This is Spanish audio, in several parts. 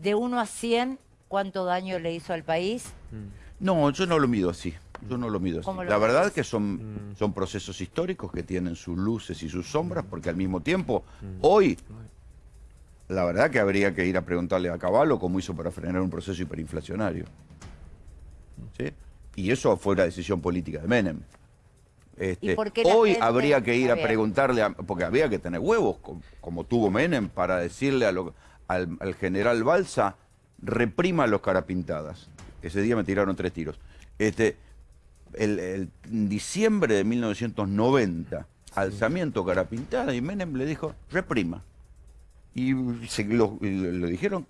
de 1 a 100, ¿cuánto daño le hizo al país? No, yo no lo mido así. Yo no lo mido así. ¿Cómo lo La verdad ves? que son, son procesos históricos que tienen sus luces y sus sombras, porque al mismo tiempo, hoy, la verdad que habría que ir a preguntarle a Caballo cómo hizo para frenar un proceso hiperinflacionario. ¿Sí? Y eso fue una decisión política de Menem. Este, por qué la hoy gente- habría que ir a preguntarle, a- porque había que tener huevos, co- como, tuvo Menem, para decirle a lo- al, al general Balsa, reprima los carapintadas. Ese día me tiraron tres tiros. Este, el, el- en diciembre de 1990, alzamiento carapintada, y Menem le dijo, reprima. Y se lo, dijeron,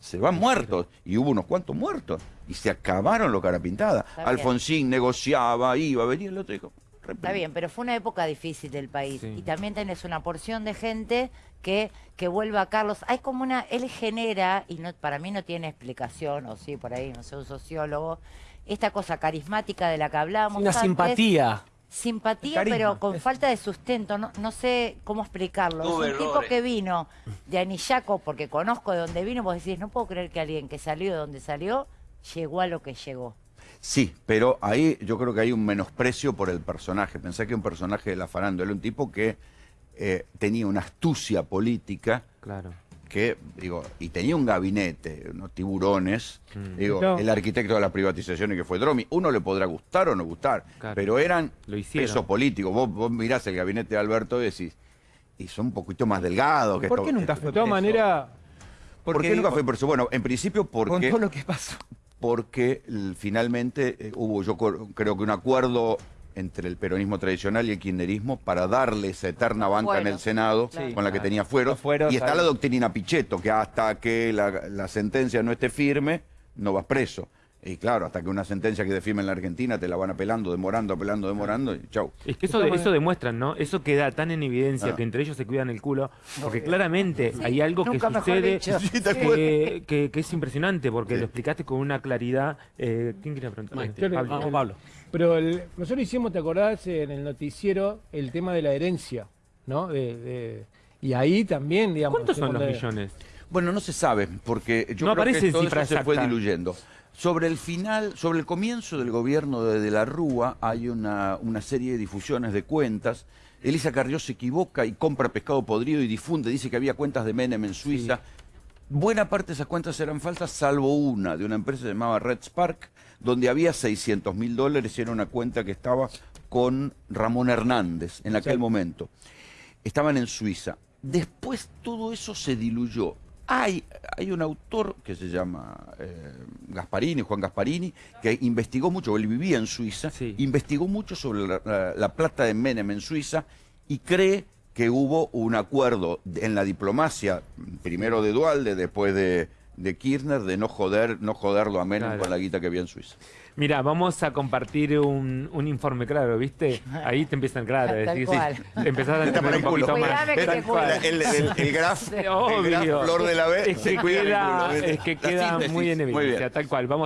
se van muertos. Y hubo unos cuantos muertos. Y se acabaron los carapintadas. Alfonsín negociaba, iba, venía el otro dijo. Está bien, pero fue una época difícil del país. Sí. Y también tenés una porción de gente que, que vuelve a Carlos. Hay como una, él genera, y no, para mí no tiene explicación, o sí, por ahí, no sé, un sociólogo, esta cosa carismática de la que hablábamos. Una antes. simpatía. Simpatía, Carisma. pero con falta de sustento. No, no sé cómo explicarlo. Es un tipo que vino de Anillaco, porque conozco de dónde vino, vos decís, no puedo creer que alguien que salió de donde salió, llegó a lo que llegó. Sí, pero ahí yo creo que hay un menosprecio por el personaje. Pensé que un personaje de la farándula, un tipo que eh, tenía una astucia política Claro. que, digo, y tenía un gabinete, unos tiburones, Mm. digo, No. el arquitecto de las privatizaciones que fue Dromi, uno le podrá gustar o no gustar, Claro. pero eran Lo pesos políticos. Vos, vos mirás el gabinete de Alberto y decís, y son un poquito más delgados que ¿Por esto- qué nunca esto- fue De todas maneras, ¿Por qué nunca fue preso? Bueno, en principio Con porque todo lo que pasó. Porque finalmente eh, hubo, yo creo que un acuerdo entre el peronismo tradicional y el kirchnerismo para darle esa eterna banca en el Senado claro. con la que tenía fueros. Y está la doctrina Pichetto, que hasta que la, la sentencia no esté firme, no vas preso. Y claro, hasta que una sentencia que firme en la Argentina te la van apelando, demorando, apelando, demorando, y chau. Es que eso, de- eso demuestra, ¿no? Eso queda tan en evidencia Ah. que entre ellos se cuidan el culo, porque claramente hay algo que sucede que, que- que es impresionante, porque Sí. lo explicaste con una claridad. eh, ¿Quién quería preguntar? Yo Este, Pablo. Pero el- nosotros hicimos, ¿te acordás en el noticiero el tema de la herencia? ¿No? De- de- y ahí también, digamos. ¿Cuántos son los millones? Bueno, no se sabe, porque yo No creo que todo cifra eso se fue diluyendo. Sobre el final, sobre el comienzo del gobierno de, de la Rúa, hay una, una serie de difusiones de cuentas. Elisa Carrió se equivoca y compra pescado podrido y difunde, dice que había cuentas de Menem en Suiza. Buena parte de esas cuentas eran falsas, salvo una, de una empresa que se llamaba Red Spark, donde había 600 mil dólares y era una cuenta que estaba con Ramón Hernández en aquel Sí. momento estaban en Suiza. Después todo eso se diluyó. Hay, hay un autor que se llama eh, Gasparini, Juan Gasparini, que investigó mucho, él vivía en Suiza, Sí. investigó mucho sobre la, la- la plata de Menem en Suiza y cree que hubo un acuerdo en la diplomacia, primero de Dualde, después de, de Kirchner, de no joder, no joderlo a Menem Claro. con la guita que había en Suiza. Mira, vamos a compartir un, un informe claro, ¿viste? Ahí te empiezan, claro, a decir, sí, empezás a entender un poquito más. Que te cuido. El, el, el graf, el graf Obvio. Flor de la B. Es que cuida el queda, es que queda muy en Muy evidencia, tal cual. Vamos